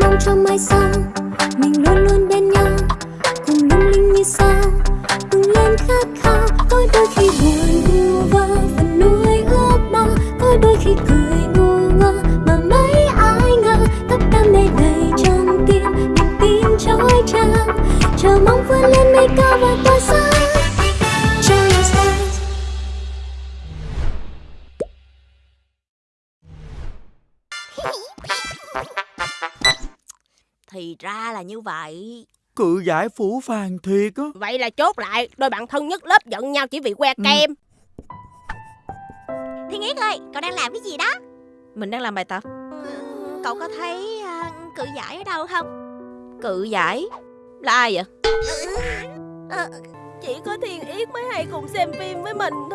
mong cho mai sau, mình luôn luôn bên nhau. Cùng lung linh như sao cùng lên khát khao. Có đôi khi buồn vu vơ, phần núi ước mơ. Có đôi khi cười ngu ngơ, mà mấy ai ngờ. Tất đam mê đầy trong tim niềm tin trói trang. Chờ mong vươn lên mây cao và tỏa sáng Thank you. Thì ra là như vậy. Cự giải phủ phàng thiệt á. Vậy là chốt lại Đôi bạn thân nhất lớp giận nhau chỉ vì que kem. Thiên Yết ơi, cậu đang làm cái gì đó? Mình đang làm bài tập. Cậu có thấy à, cự giải ở đâu không? Cự giải? Là ai vậy? Chỉ có Thiên Yết mới hay cùng xem phim với mình thôi